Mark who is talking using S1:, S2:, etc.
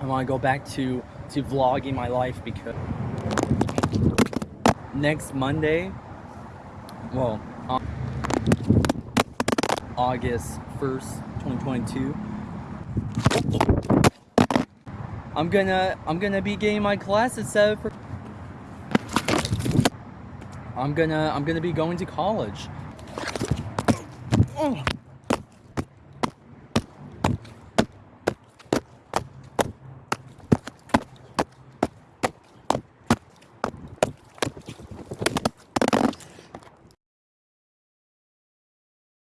S1: I want to go back to to vlogging my life because next Monday, well, August 1st, 2022, I'm gonna I'm gonna be getting my classes set up for I'm gonna I'm gonna be going to college. Oh.